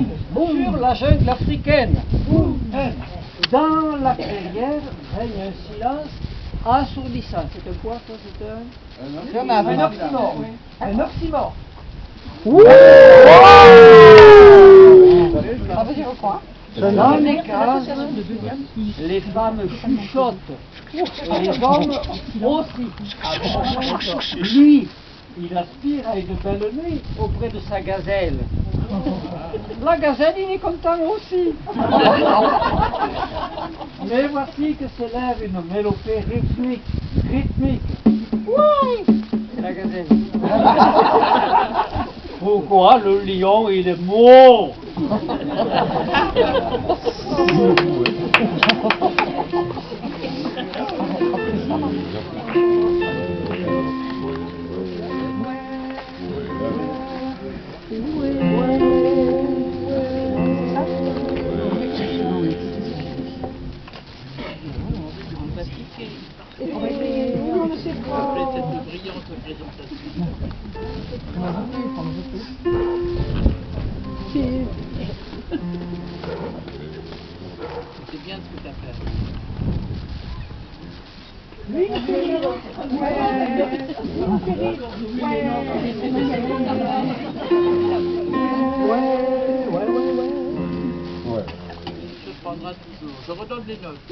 sur la jungle africaine. Dans la clairière règne un silence assourdissant. C'est un quoi ça C'est un... Un oxymore. Un oxymore. Dans les cases, les femmes chuchotent. Les hommes aussi. Lui, il aspire à une belle nuit auprès de sa gazelle. La gazelle, il est content aussi. Mais voici que s'élève une mélopée rythmique. Rythmique. Oui, la gazelle. Pourquoi le lion, il est mort? C'est bien ce que tu as fait. Je prendrai toujours. Je redonne les notes.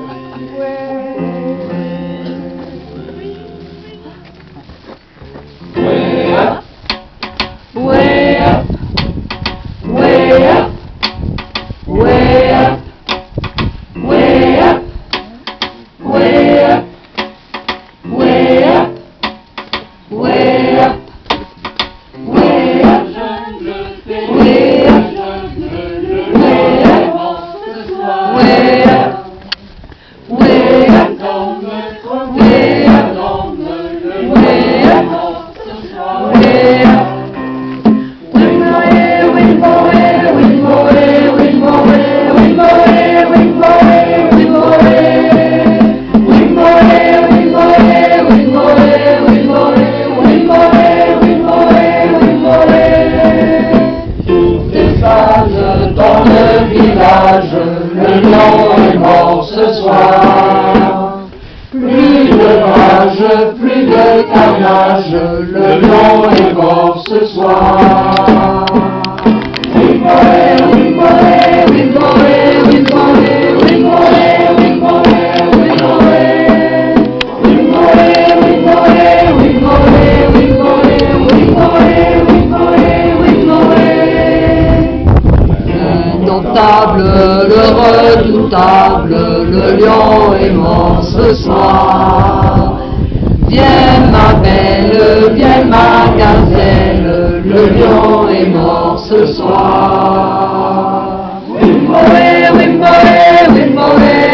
plus de carnage, le lion est mort ce soir. Indomptable, le redoutable, le lion est mort ce soir. Viens ma belle, viens ma gazelle, le lion est mort ce soir. Wimboe, wimboe, wimboe,